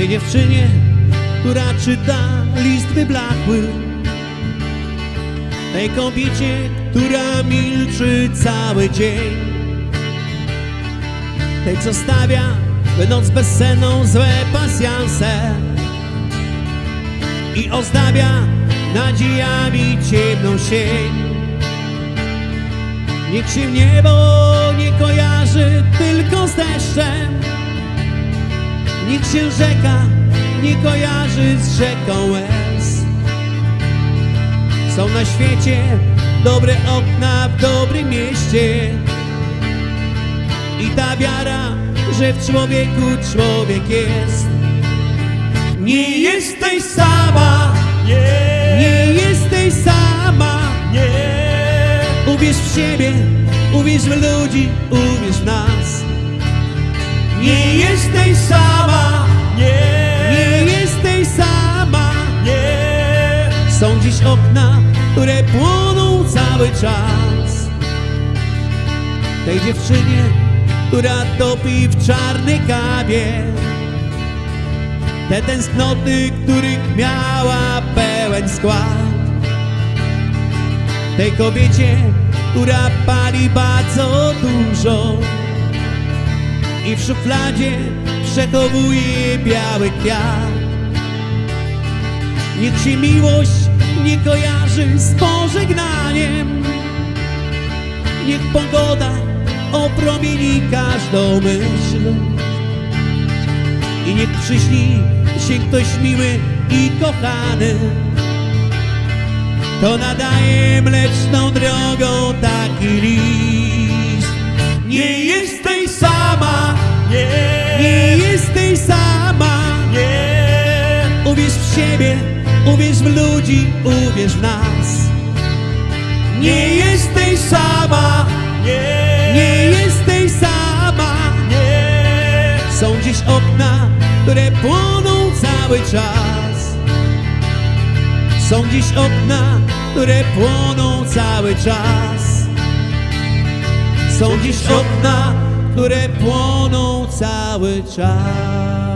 Tej dziewczynie, która czyta list wyblakły. Tej kobiecie, która milczy cały dzień. Tej, co stawia noc bezsenną złe pasjanse. I ozdabia nadziejami ciemną sień. Niech się niebo nie kojarzy tylko z deszczem Niech się rzeka nie kojarzy z rzeką łez. Są na świecie dobre okna w dobrym mieście. I ta wiara, że w człowieku człowiek jest. Nie jesteś sama, Nie, nie jesteś sama. Nie, Uwierz w siebie, uwierz w ludzi, uwierz w nas. Nie jesteś sama, Okna, które płoną cały czas. Tej dziewczynie, która topi w czarnej kawie. Te tęsknoty, których miała pełen skład. Tej kobiecie, która pali bardzo dużo. I w szufladzie przechowuje biały kwiat. Niech się miłość nie kojarzy z pożegnaniem. Niech pogoda opromieni każdą myśl. I niech przyśni się ktoś miły i kochany. To nadaje mleczną drogą taki list. Nie jesteś sama, nie, nie jesteś sama nie, Uwierz w siebie, uwierz w ludzi, uwierz w nas. Nie jesteś sama, nie, nie jesteś sama. Nie, Są dziś okna, które płoną cały czas. Są dziś okna, które płoną cały czas. Są dziś okna, które płoną cały czas